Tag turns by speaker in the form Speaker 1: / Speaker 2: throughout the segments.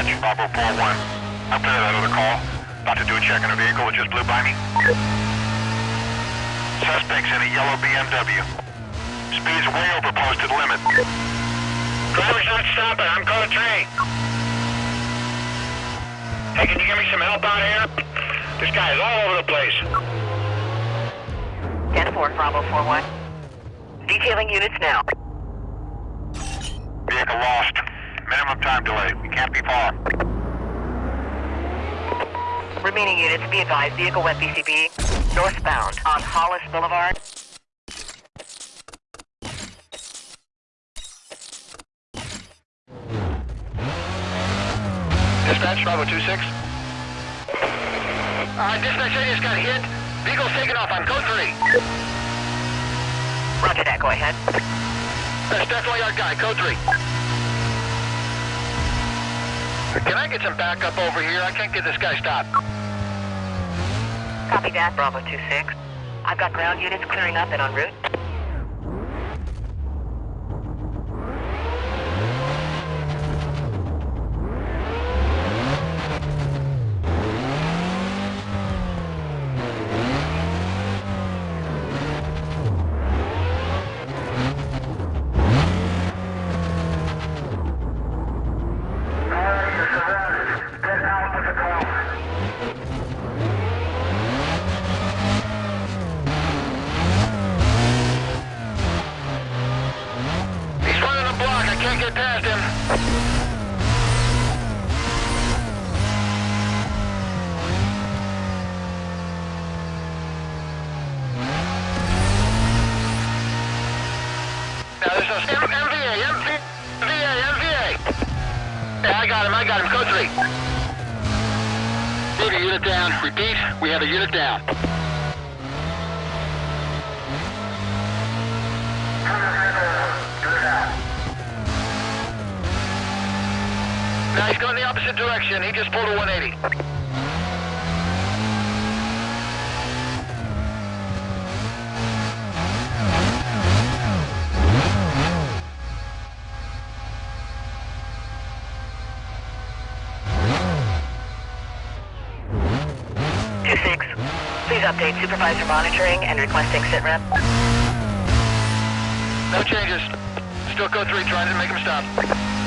Speaker 1: Dispatch, Bravo 4-1. I'm clear that other call. About to do a check on a vehicle that just blew by me. Suspect's in a yellow BMW. Speed's way over posted limit. Driver's not stopping. I'm code 3. Hey, can you give me some help out here? This guy is all over the place.
Speaker 2: 10-4, Bravo 4-1. Detailing units now.
Speaker 1: Vehicle lost. Minimum time delay. We can't be far.
Speaker 2: Remaining units, be advised, vehicle went BCB, northbound on Hollis Boulevard.
Speaker 1: Dispatch, Bravo 26. Uh, dispatch, I just got hit. Vehicle's taking off on code 3.
Speaker 2: Roger that, go ahead.
Speaker 1: That's definitely our guy, code 3. Can I get some backup over here? I can't get this guy stopped.
Speaker 2: Copy that, Bravo 26. I've got ground units clearing up and en route.
Speaker 1: Can't get past him. Yeah, I got him, I got him. Code 3. We have a unit down. Repeat, we have a unit down. Now he's going the opposite direction. He just pulled a 180.
Speaker 2: Two six. Please update supervisor monitoring and requesting sit rep.
Speaker 1: No changes. Still code 3 trying to make him stop.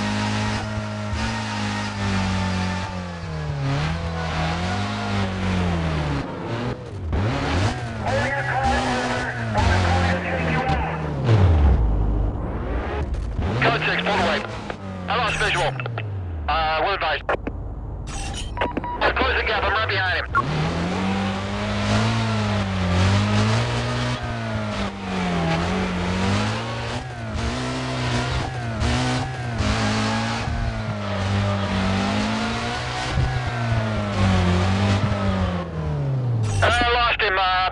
Speaker 1: Uh,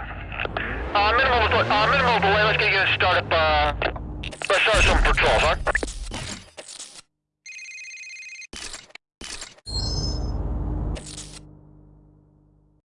Speaker 1: uh, minimal, uh, minimal delay, let's get you started uh, let's start some patrols, huh?